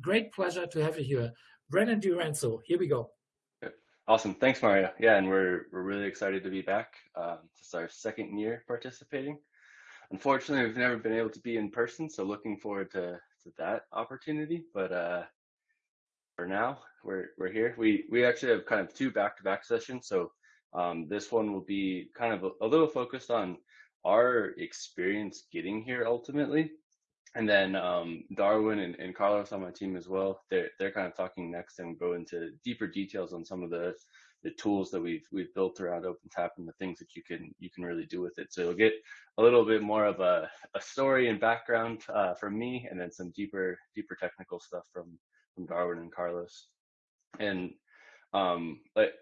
great pleasure to have you here. Brennen Direnzo, here we go. Awesome. Thanks, Mario. Yeah, and we're we're really excited to be back. Um, this is our second year participating. Unfortunately, we've never been able to be in person, so looking forward to, to that opportunity. But uh, for now, we're we're here. We we actually have kind of two back-to-back sessions. So um, this one will be kind of a, a little focused on our experience getting here ultimately, and then um, Darwin and, and, Carlos on my team as well. They're they're kind of talking next and go into deeper details on some of the the tools that we've we've built around OpenTap and the things that you can you can really do with it. So you'll get a little bit more of a, a story and background uh, from me, and then some deeper deeper technical stuff from from Darwin and Carlos. And um, like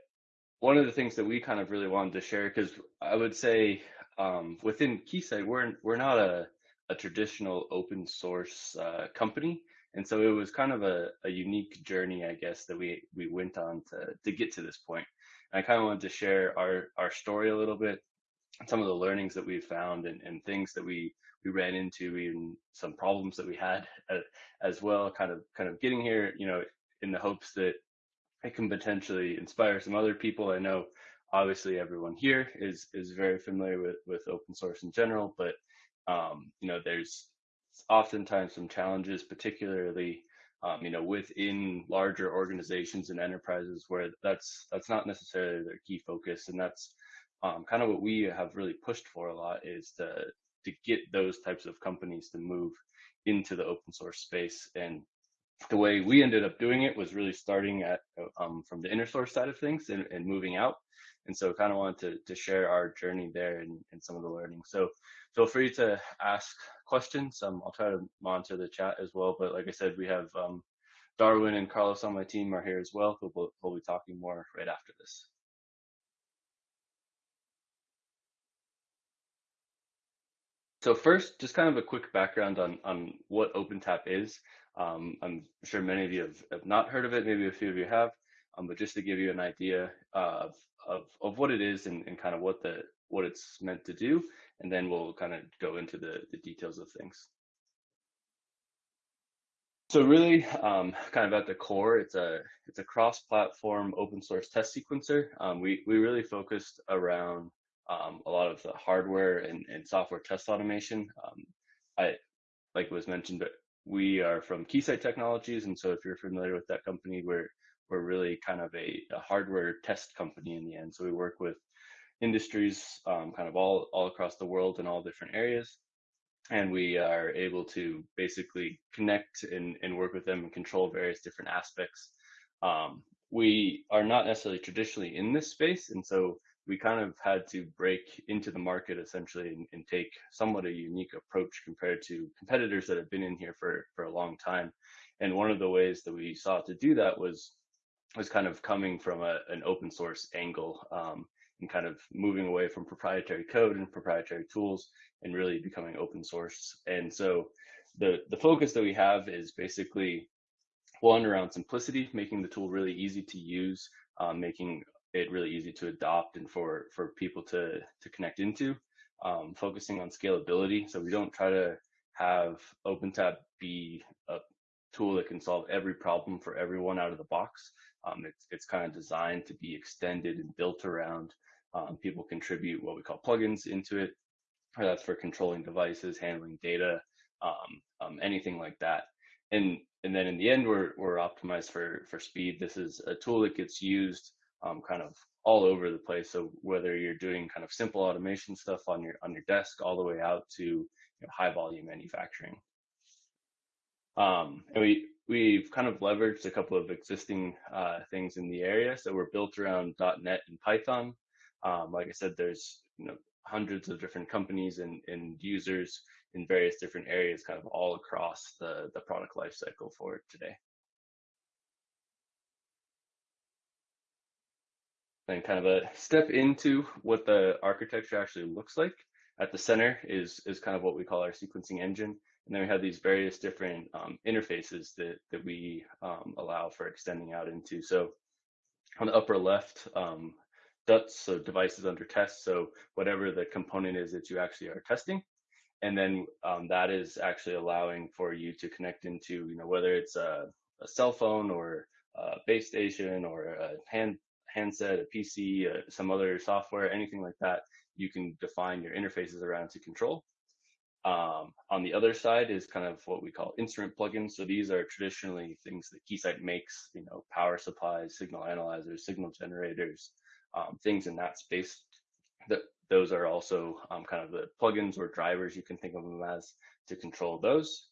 one of the things that we kind of really wanted to share, because I would say um, within Keysight, we're we're not a a traditional open source uh, company. And so it was kind of a, a unique journey, I guess, that we we went on to to get to this point. And I kind of wanted to share our our story a little bit, some of the learnings that we found and, and things that we we ran into, even some problems that we had uh, as well. Kind of kind of getting here, you know, in the hopes that it can potentially inspire some other people. I know obviously everyone here is is very familiar with with open source in general, but um, you know, there's oftentimes some challenges, particularly, um, you know, within larger organizations and enterprises where that's that's not necessarily their key focus, and that's um, kind of what we have really pushed for a lot is to to get those types of companies to move into the open source space. And the way we ended up doing it was really starting at um, from the inner source side of things and, and moving out and so kind of wanted to, to share our journey there and, and some of the learning. So feel free to ask questions. Um, I'll try to monitor the chat as well. But like I said, we have um, Darwin and Carlos on my team are here as well. We'll, we'll be talking more right after this. So first, just kind of a quick background on, on what OpenTap is. Um, I'm sure many of you have, have, not heard of it, maybe a few of you have, um, but just to give you an idea of of, of what it is and, and kind of what the what it's meant to do, and then we'll kind of go into the, the details of things. So really, um, kind of at the core, it's a it's a cross-platform open source test sequencer. Um, we we really focused around um, a lot of the hardware and, and software test automation. Um, I like was mentioned, but we are from Keysight Technologies, and so if you're familiar with that company, we're we're really kind of a, a hardware test company in the end. So we work with industries um, kind of all, all across the world in all different areas. And we are able to basically connect and, and work with them and control various different aspects. Um, we are not necessarily traditionally in this space. And so we kind of had to break into the market essentially and, and, take somewhat a unique approach compared to competitors that have been in here for, for a long time. And one of the ways that we sought to do that was was kind of coming from a, an open source angle um, and kind of moving away from proprietary code and proprietary tools and really becoming open source. And so the, the focus that we have is basically one around simplicity, making the tool really easy to use, um, making it really easy to adopt and for, for people to, to connect into, um, focusing on scalability. So we don't try to have OpenTap be a tool that can solve every problem for everyone out of the box. Um, it's it's kind of designed to be extended and built around. Um, people contribute what we call plugins into it. That's for controlling devices, handling data, um, um, anything like that. And and then in the end, we're we're optimized for for speed. This is a tool that gets used um, kind of all over the place. So whether you're doing kind of simple automation stuff on your on your desk, all the way out to you know, high volume manufacturing. Um, and we we've kind of leveraged a couple of existing uh, things in the area. So we're built around .NET and Python. Um, like I said, there's you know hundreds of different companies and, and users in various different areas, kind of all across the, the product lifecycle for it today. Then kind of a step into what the architecture actually looks like. At the center is, is kind of what we call our sequencing engine. And then we have these various different um, interfaces that, that we um, allow for extending out into. So on the upper left, um, DUTs, so devices under test. So whatever the component is that you actually are testing. And then um, that is actually allowing for you to connect into, you know, whether it's a, a cell phone or a base station or a hand handset, a PC, uh, some other software, anything like that, you can define your interfaces around to control. Um, on the other side is kind of what we call instrument plugins. So these are traditionally things that Keysight makes, you know, power supplies, signal analyzers, signal generators, um, things in that space. That those are also um, kind of the plugins or drivers you can think of them as to control those.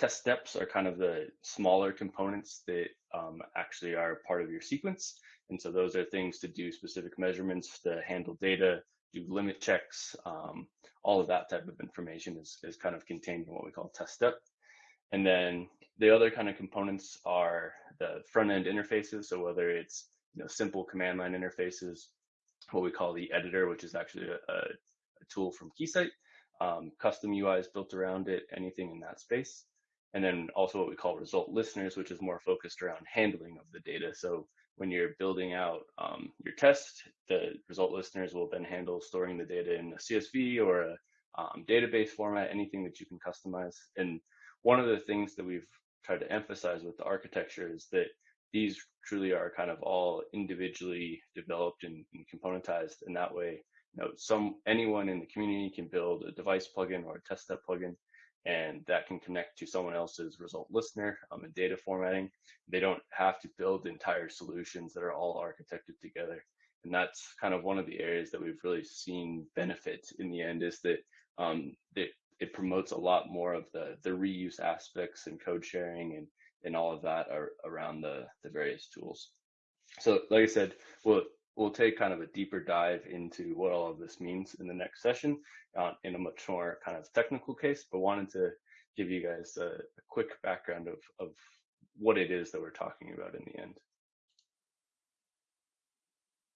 Test steps are kind of the smaller components that um, actually are part of your sequence. And so those are things to do specific measurements to handle data, do limit checks, um, all of that type of information is, is kind of contained in what we call test step. And then the other kind of components are the front end interfaces. So whether it's you know simple command line interfaces, what we call the editor, which is actually a, a, tool from Keysight, um, custom UIs built around it, anything in that space. And then also what we call result listeners, which is more focused around handling of the data. So when you're building out um, your test, the result listeners will then handle storing the data in a CSV or a um, database format, anything that you can customize. And one of the things that we've tried to emphasize with the architecture is that these truly are kind of all individually developed and, and componentized. And that way, you know, some anyone in the community can build a device plugin or a test step plugin and that can connect to someone else's result listener um, and data formatting. They don't have to build entire solutions that are all architected together. And that's kind of one of the areas that we've really seen benefit in the end is that um, it, it promotes a lot more of the, the reuse aspects and code sharing and, and all of that are around the, the various tools. So like I said, we'll we'll take kind of a deeper dive into what all of this means in the next session uh, in a much more kind of technical case, but wanted to give you guys a, a quick background of, of what it is that we're talking about in the end.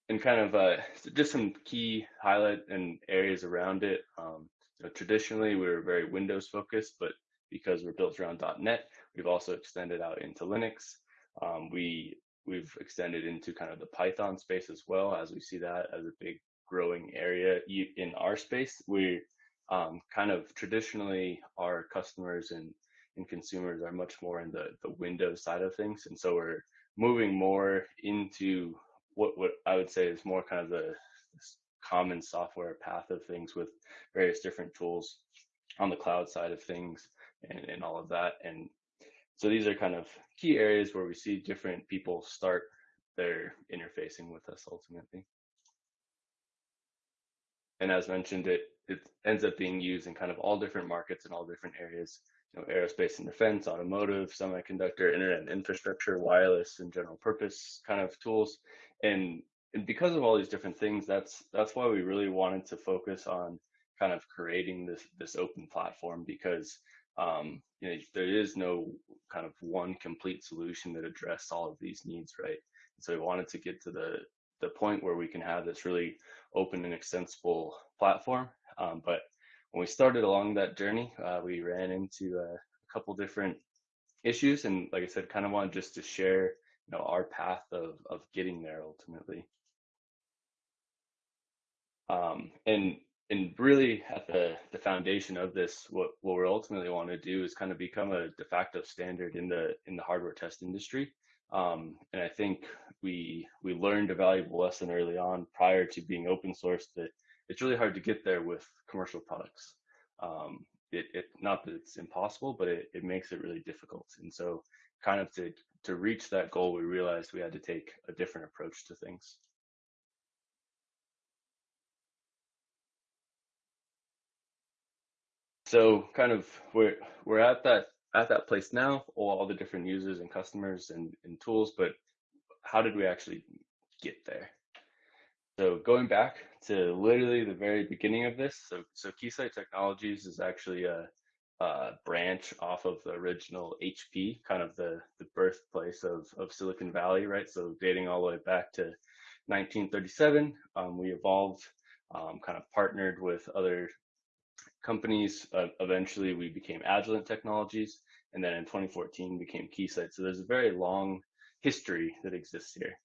And kind of uh, just some key highlight and areas around it. Um, traditionally, we were very Windows focused, but because we're built around .NET, we've also extended out into Linux. Um, we we've extended into kind of the Python space as well, as we see that as a big growing area in our space. We um, kind of traditionally our customers and, and consumers are much more in the, the Windows side of things. And so we're moving more into what, what I would say is more kind of the common software path of things with various different tools on the cloud side of things and, and all of that. And so these are kind of key areas where we see different people start their interfacing with us ultimately. And as mentioned, it, it ends up being used in kind of all different markets and all different areas, you know, aerospace and defense, automotive, semiconductor, internet infrastructure, wireless and general purpose kind of tools. And, and because of all these different things, that's, that's why we really wanted to focus on kind of creating this, this open platform because um, you know, there is no kind of one complete solution that address all of these needs, right? So we wanted to get to the the point where we can have this really open and extensible platform. Um, but when we started along that journey, uh, we ran into a, a couple different issues, and like I said, kind of wanted just to share, you know, our path of of getting there ultimately. Um, and and really at the, the foundation of this, what, what we ultimately want to do is kind of become a de facto standard in the in the hardware test industry. Um, and I think we we learned a valuable lesson early on prior to being open source that it's really hard to get there with commercial products. Um, it, it not that it's impossible, but it, it makes it really difficult. And so kind of to to reach that goal, we realized we had to take a different approach to things. So kind of we're we're at that at that place now all, the different users and customers and, and tools but how did we actually get there? So going back to literally the very beginning of this so so keysight technologies is actually a, a branch off of the original hp kind of the the birthplace of of silicon valley right? So dating all the way back to 1937 um, we evolved um, kind of partnered with other companies. Uh, eventually, we became Agilent Technologies, and then in 2014 became Keysight. So there's a very long history that exists here.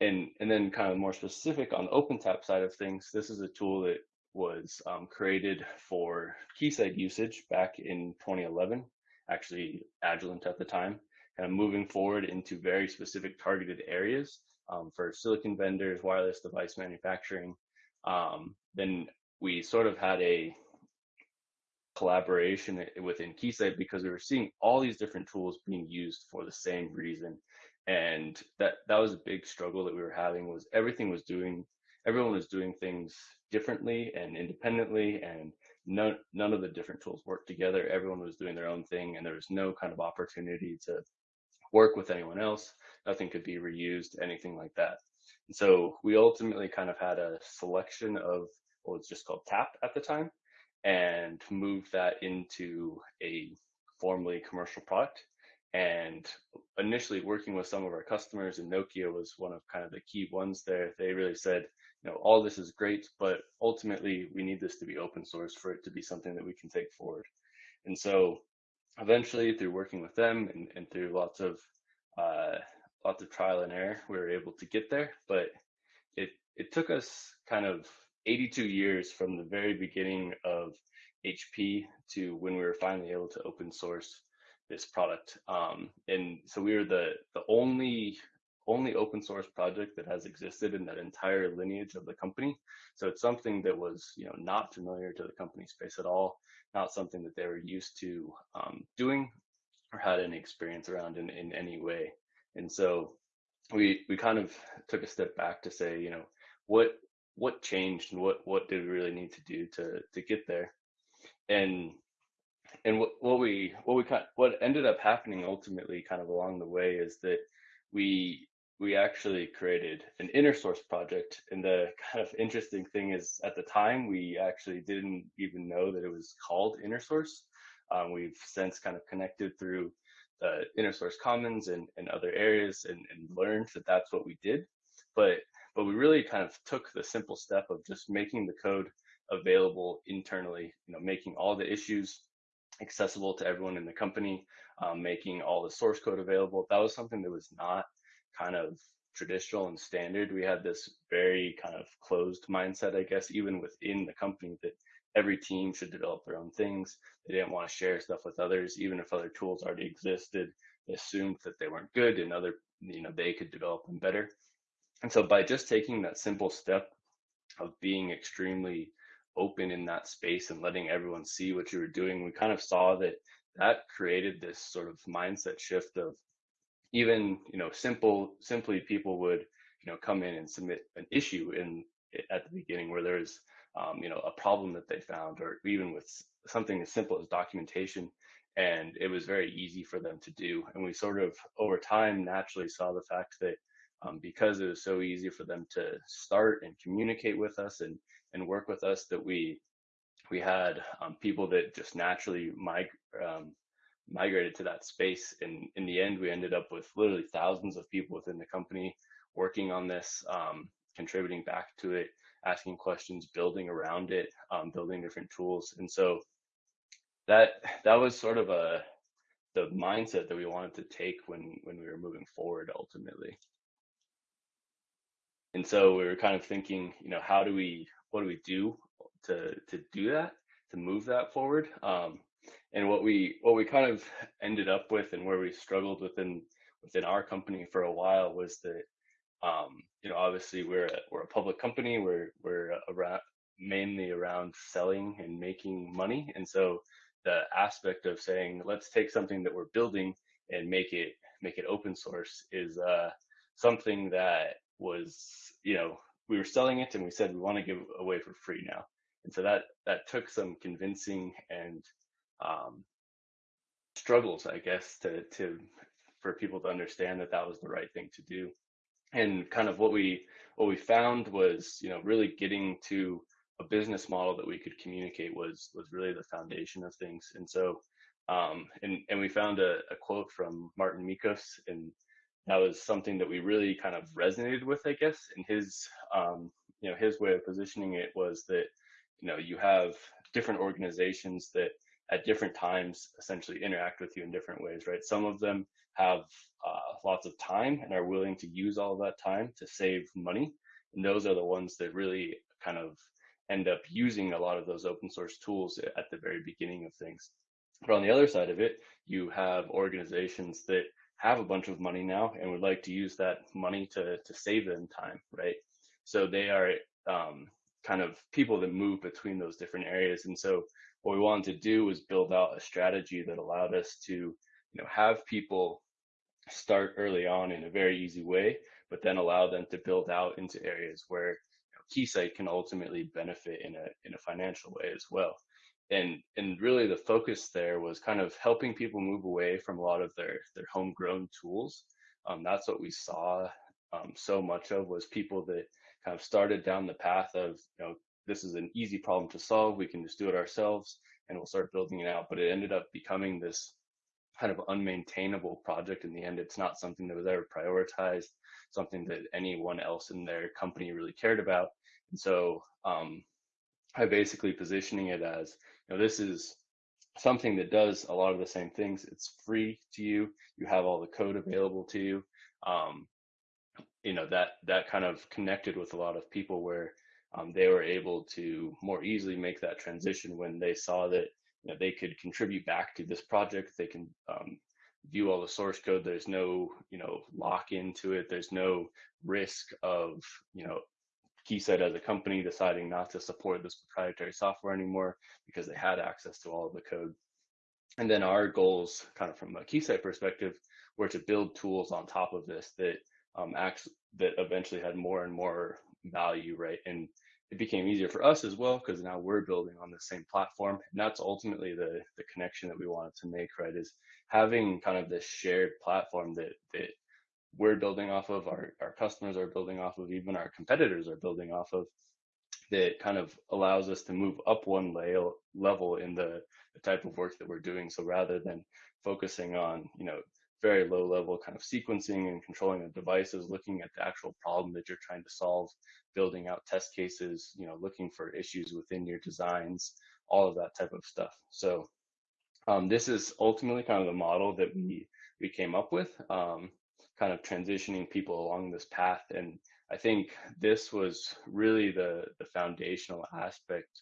And and then kind of more specific on the OpenTap side of things, this is a tool that was um, created for Keysight usage back in 2011. Actually, Agilent at the time kind of moving forward into very specific targeted areas um, for silicon vendors, wireless device manufacturing, um, then we sort of had a collaboration within Keysight because we were seeing all these different tools being used for the same reason. And that that was a big struggle that we were having was everything was doing everyone was doing things differently and independently and none none of the different tools worked together. Everyone was doing their own thing and there was no kind of opportunity to work with anyone else. Nothing could be reused, anything like that. And so we ultimately kind of had a selection of what was just called TAP at the time and moved that into a formally commercial product. And initially working with some of our customers and Nokia was one of kind of the key ones there. They really said, you know, all this is great, but ultimately we need this to be open source for it to be something that we can take forward. And so eventually through working with them and, and through lots of uh, lots of trial and error, we were able to get there. But it it took us kind of 82 years from the very beginning of HP to when we were finally able to open source this product. Um, and so we were the the only only open source project that has existed in that entire lineage of the company. So it's something that was you know not familiar to the company space at all, not something that they were used to um, doing or had any experience around in, in any way. And so we we kind of took a step back to say, you know, what what changed and what what did we really need to do to to get there? And and what, what we what we kind what ended up happening ultimately kind of along the way is that we we actually created an inner source project and the kind of interesting thing is at the time we actually didn't even know that it was called inner source um, we've since kind of connected through the inner source commons and, and other areas and, and learned that that's what we did. But but we really kind of took the simple step of just making the code available internally, you know, making all the issues accessible to everyone in the company, um, making all the source code available. That was something that was not kind of traditional and standard. We had this very kind of closed mindset, I guess, even within the company that every team should develop their own things. They didn't want to share stuff with others, even if other tools already existed. They assumed that they weren't good and other, you know, they could develop them better. And so by just taking that simple step of being extremely open in that space and letting everyone see what you were doing, we kind of saw that that created this sort of mindset shift of even, you know, simple, simply people would, you know, come in and submit an issue in at the beginning where there's um, you know, a problem that they found, or even with something as simple as documentation. And it was very easy for them to do. And we sort of, over time, naturally saw the fact that um, because it was so easy for them to start and communicate with us and, and work with us, that we we had um, people that just naturally mig- um, migrated to that space. And in the end, we ended up with literally thousands of people within the company working on this, um, contributing back to it, asking questions, building around it, um, building different tools. And so that that was sort of a the mindset that we wanted to take when when we were moving forward ultimately. And so we were kind of thinking, you know, how do we what do we do to to do that, to move that forward? Um, and what we what we kind of ended up with and where we struggled within within our company for a while was that um, you know, obviously we're a, we're a public company. We're we're around mainly around selling and making money, and so the aspect of saying let's take something that we're building and make it make it open source is uh, something that was you know we were selling it and we said we want to give away for free now, and so that that took some convincing and um, struggles, I guess, to to for people to understand that that was the right thing to do. And kind of what we what we found was you know really getting to a business model that we could communicate was was really the foundation of things. And so um, and and we found a, a quote from Mårten Mickos and that was something that we really kind of resonated with I guess and his um, you know his way of positioning it was that you know you have different organizations that at different times essentially interact with you in different ways right some of them have uh, lots of time and are willing to use all of that time to save money. And those are the ones that really kind of end up using a lot of those open source tools at the very beginning of things. But on the other side of it, you have organizations that have a bunch of money now and would like to use that money to to save them time, right? So they are um, kind of people that move between those different areas. And so what we wanted to do was build out a strategy that allowed us to, you know, have people start early on in a very easy way, but then allow them to build out into areas where you know, Keysight can ultimately benefit in a in a financial way as well. And and really the focus there was kind of helping people move away from a lot of their their homegrown tools. Um, that's what we saw um, so much of was people that kind of started down the path of you know this is an easy problem to solve. We can just do it ourselves and we'll start building it out. But it ended up becoming this kind of unmaintainable project in the end. It's not something that was ever prioritized, something that anyone else in their company really cared about. And so um, I basically positioning it as, know, this is something that does a lot of the same things. It's free to you. You have all the code available to you. Um, you know that that kind of connected with a lot of people where um, they were able to more easily make that transition when they saw that you know, they could contribute back to this project. They can um, view all the source code. There's no, you know, lock into it. There's no risk of, you know, Keysight as a company deciding not to support this proprietary software anymore because they had access to all of the code. And then our goals, kind of from a Keysight perspective, were to build tools on top of this that um, acts that eventually had more and more value, right? And it became easier for us as well because now we're building on the same platform and that's ultimately the the connection that we wanted to make right is having kind of this shared platform that that we're building off of our, our customers are building off of even our competitors are building off of that kind of allows us to move up one level level in the, the type of work that we're doing so rather than focusing on you know very low level kind of sequencing and controlling the devices, looking at the actual problem that you're trying to solve, building out test cases, you know, looking for issues within your designs, all of that type of stuff. So um, this is ultimately kind of the model that we we came up with, um, kind of transitioning people along this path. And I think this was really the the foundational aspect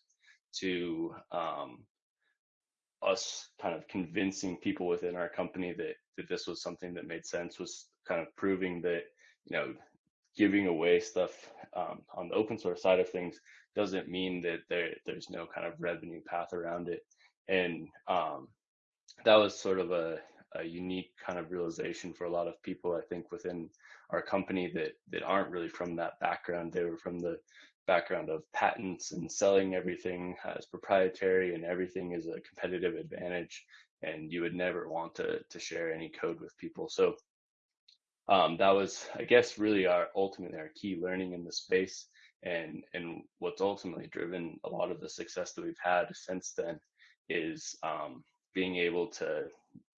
to um, us kind of convincing people within our company that that this was something that made sense was kind of proving that you know giving away stuff um, on the open source side of things doesn't mean that there there's no kind of revenue path around it and um, that was sort of a, a unique kind of realization for a lot of people i think within our company that that aren't really from that background. They were from the background of patents and selling everything as proprietary and everything is a competitive advantage and you would never want to to share any code with people. So um, that was i guess really our ultimately our key learning in the space and and what's ultimately driven a lot of the success that we've had since then is um, being able to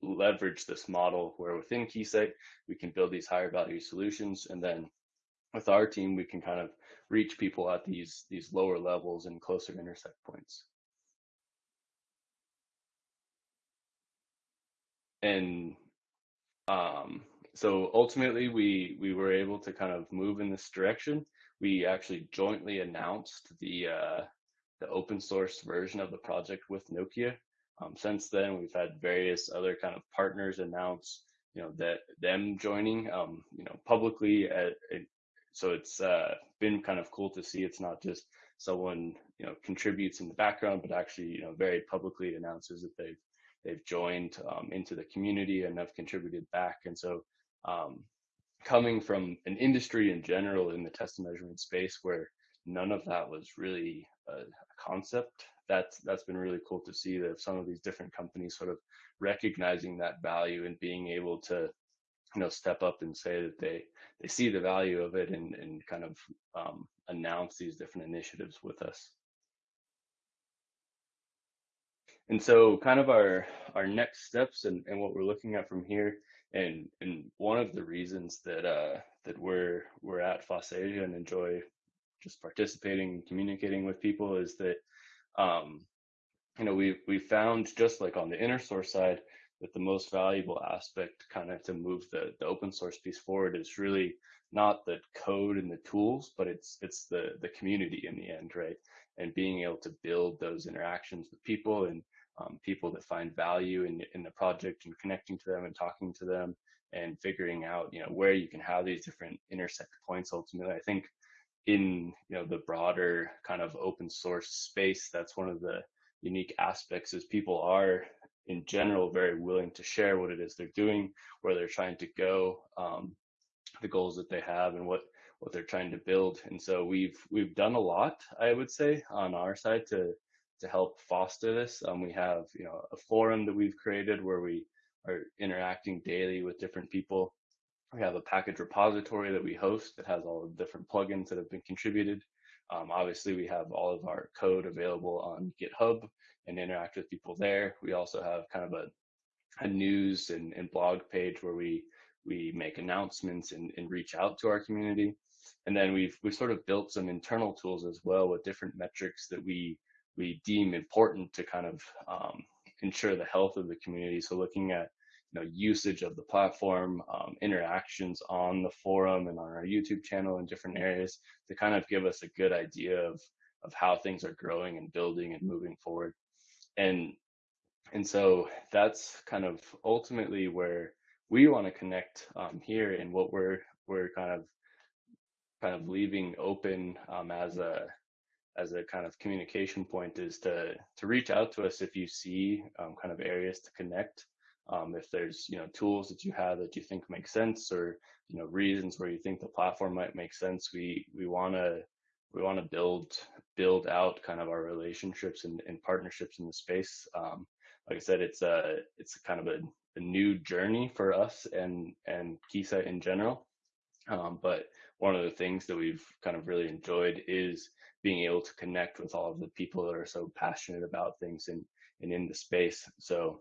leverage this model where within Keysight we can build these higher value solutions and then with our team we can kind of reach people at these these lower levels and closer intersect points. And um, so ultimately, we we were able to kind of move in this direction. We actually jointly announced the uh, the open source version of the project with Nokia. Um, since then, we've had various other kind of partners announce, you know, that them joining, um, you know, publicly at, at so it's uh, been kind of cool to see it's not just someone you know contributes in the background, but actually you know very publicly announces that they've they've joined um, into the community and have contributed back. And so um, coming from an industry in general in the test and measurement space where none of that was really concept that's that's been really cool to see that some of these different companies sort of recognizing that value and being able to you know step up and say that they they see the value of it and and kind of um, announce these different initiatives with us. And so kind of our our next steps and, and what we're looking at from here and and one of the reasons that uh that we're we're at FOSSASIA and enjoy just participating and communicating with people is that um you know we we found just like on the inner source side that the most valuable aspect kind of to move the, the open source piece forward is really not the code and the tools, but it's it's the the community in the end, right? And being able to build those interactions with people and um, people that find value in, in the project and connecting to them and talking to them and figuring out, you know, where you can have these different intersect points ultimately. I think in, you know, the broader kind of open source space, that's one of the unique aspects is people are in general very willing to share what it is they're doing, where they're trying to go, um, the goals that they have and what what they're trying to build. And so we've we've done a lot, I would say, on our side to to help foster this. Um, we have you know a forum that we've created where we are interacting daily with different people. We have a package repository that we host that has all the different plugins that have been contributed. Um, obviously, we have all of our code available on GitHub and interact with people there. We also have kind of a, a news and, and blog page where we we make announcements and, and reach out to our community. And then we've we've sort of built some internal tools as well with different metrics that we we deem important to kind of um, ensure the health of the community. So looking at you know usage of the platform, um, interactions on the forum and on our YouTube channel in different areas to kind of give us a good idea of of how things are growing and building and moving forward. And and so that's kind of ultimately where we want to connect um, here and what we're we're kind of kind of leaving open um, as a as a kind of communication point is to to reach out to us if you see um, kind of areas to connect um, if there's you know tools that you have that you think make sense or you know reasons where you think the platform might make sense we we want to we want to build build out kind of our relationships and, and partnerships in the space um, like i said it's a it's kind of a, a new journey for us and and keysight in general um, but one of the things that we've kind of really enjoyed is being able to connect with all of the people that are so passionate about things and, and in the space. So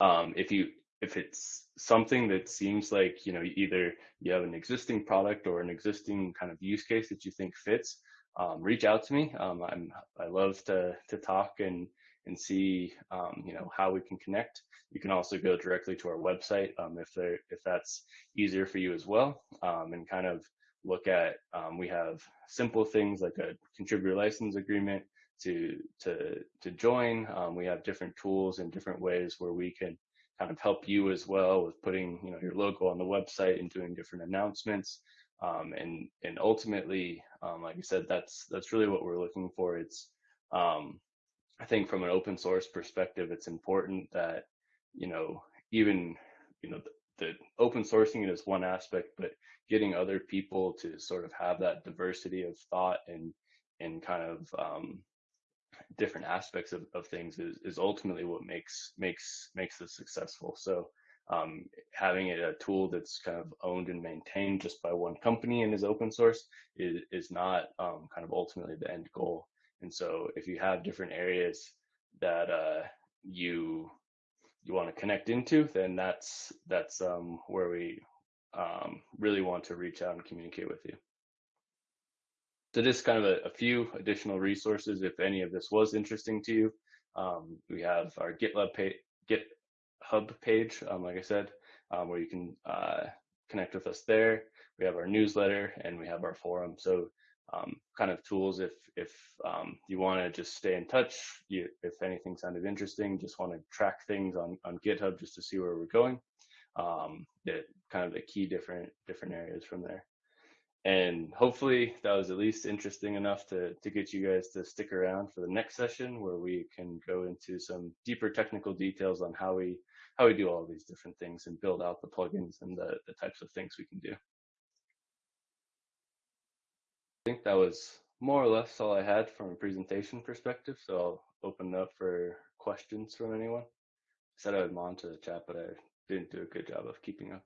um, if you if it's something that seems like you know either you have an existing product or an existing kind of use case that you think fits, um, reach out to me. Um, I'm I love to to talk and and see um, you know how we can connect. You can also go directly to our website um, if there if that's easier for you as well, um, and kind of look at. Um, we have simple things like a contributor license agreement to to to join. Um, we have different tools and different ways where we can kind of help you as well with putting you know your logo on the website and doing different announcements. Um, and and ultimately, like I said, that's that's really what we're looking for. It's um, I think from an open source perspective, it's important that, you know, even, you know, the, the open sourcing is one aspect, but getting other people to sort of have that diversity of thought and, and kind of, um, different aspects of, of things is, is ultimately what makes, makes, makes this successful. So, um, having it a tool that's kind of owned and maintained just by one company and is open source is, is not um, kind of ultimately the end goal. And so if you have different areas that uh, you you want to connect into, then that's that's um, where we um, really want to reach out and communicate with you. So just kind of a, a, few additional resources if any of this was interesting to you. Um, we have our GitLab GitHub page, um, like I said, um, where you can uh, connect with us there. We have our newsletter and we have our forum. So um, kind of tools if if um, you want to just stay in touch. You, if anything sounded interesting, just want to track things on on GitHub just to see where we're going. Um, that kind of the key different different areas from there. And hopefully that was at least interesting enough to to get you guys to stick around for the next session where we can go into some deeper technical details on how we how we do all these different things and build out the plugins and the, the types of things we can do. I think that was more or less all I had from a presentation perspective. So I'll open up for questions from anyone. I said I would monitor the chat, but I didn't do a good job of keeping up.